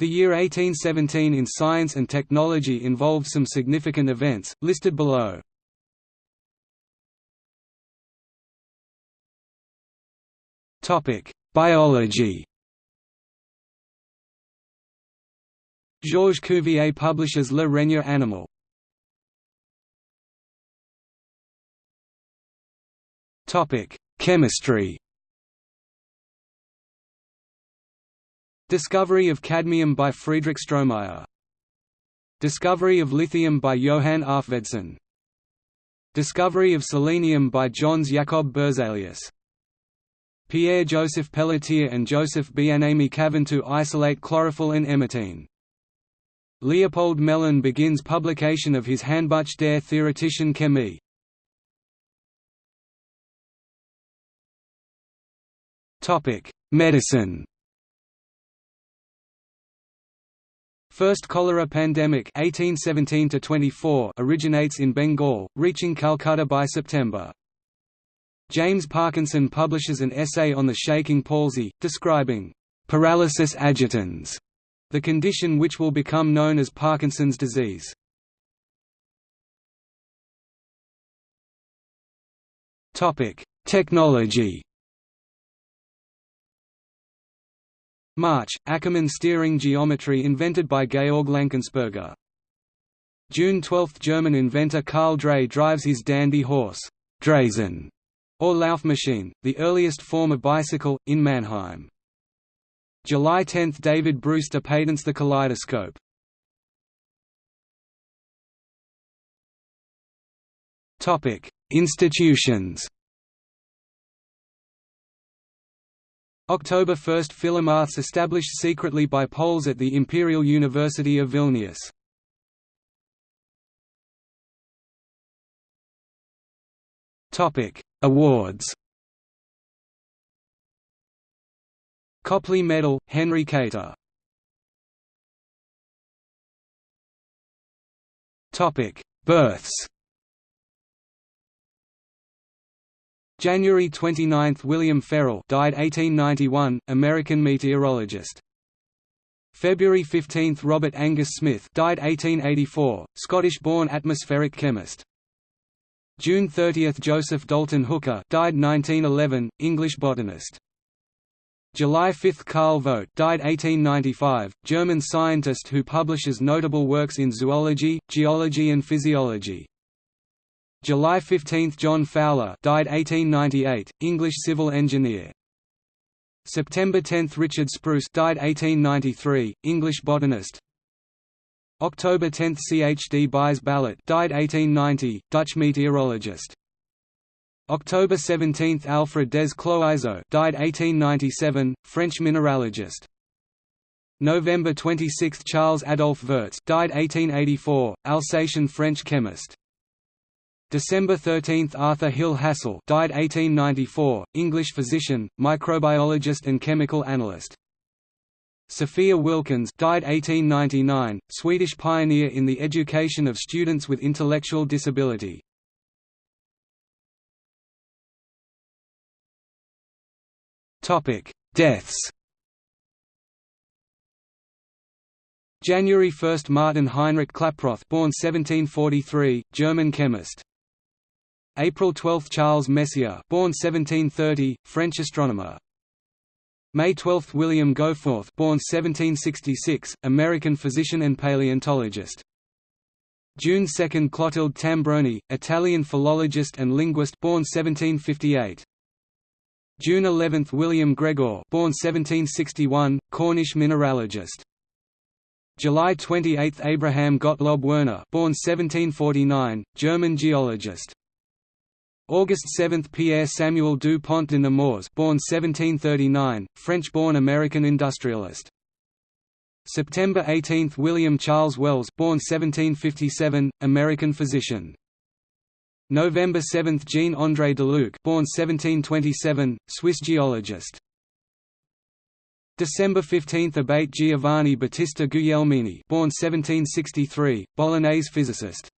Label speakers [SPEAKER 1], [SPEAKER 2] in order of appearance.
[SPEAKER 1] The year 1817 in science and technology involved some significant events, listed below. Biology Georges Cuvier publishes Le Règne animal. Chemistry Discovery of cadmium by Friedrich Stromeyer. Discovery of lithium by Johann Arfvedson Discovery of selenium by Jöns Jacob Berzelius Pierre-Joseph Pelletier and Joseph Bienaimé Caventou isolate chlorophyll and hematine. Leopold Gmelin begins publication of his Handbuch der Theoretischen Chemie. Medicine First cholera pandemic 1817 originates in Bengal, reaching Calcutta by September. James Parkinson publishes an essay on the shaking palsy, describing paralysis agitans, the condition which will become known as Parkinson's disease. Technology March – Ackermann steering geometry invented by Georg Lankensperger. June 12 – German inventor Karl Drais drives his dandy horse, Draisine, or Laufmaschine, the earliest form of bicycle, in Mannheim. July 10 – David Brewster patents the kaleidoscope. Institutions October 1 – Philomaths established secretly by Poles at the Imperial University of Vilnius. Awards. Copley Medal, Henry Kater. Births January 29 – William Ferrel died 1891, American meteorologist. February 15 – Robert Angus Smith died 1884, Scottish-born atmospheric chemist. June 30 – Joseph Dalton Hooker died 1911, English botanist. July 5 – Carl Vogt died 1895, German scientist who publishes notable works in zoology, geology and physiology. July 15 – John Fowler died 1898, English civil engineer. September 10 – Richard Spruce died 1893, English botanist. October 10 – C. H. D. Buys Ballot died 1890, Dutch meteorologist. October 17 – Alfred des Cloizeaux died 1897, French mineralogist. November 26 – Charles Adolphe Wurtz died 1884, Alsatian French chemist. December 13 – Arthur Hill Hassall died 1894, English physician, microbiologist and chemical analyst. Sophia Wilkens died 1899, Swedish pioneer in the education of students with intellectual disability. Deaths January 1 – Martin Heinrich Klaproth born 1743, German chemist April 12 – Charles Messier born 1730, French astronomer. May 12 – William Goforth born 1766, American physician and paleontologist. June 2 – Clotilde Tambroni, Italian philologist and linguist born 1758. June 11 – William Gregor born 1761, Cornish mineralogist. July 28 – Abraham Gottlob Werner born 1749, German geologist. August 7 – Pierre Samuel du Pont de Nemours born 1739, French-born American industrialist. September 18 – William Charles Wells born 1757, American physician. November 7 – Jean-André Deluc born 1727, Swiss geologist. December 15 – Abate Giovanni Battista Guglielmini born 1763, Bolognese physicist.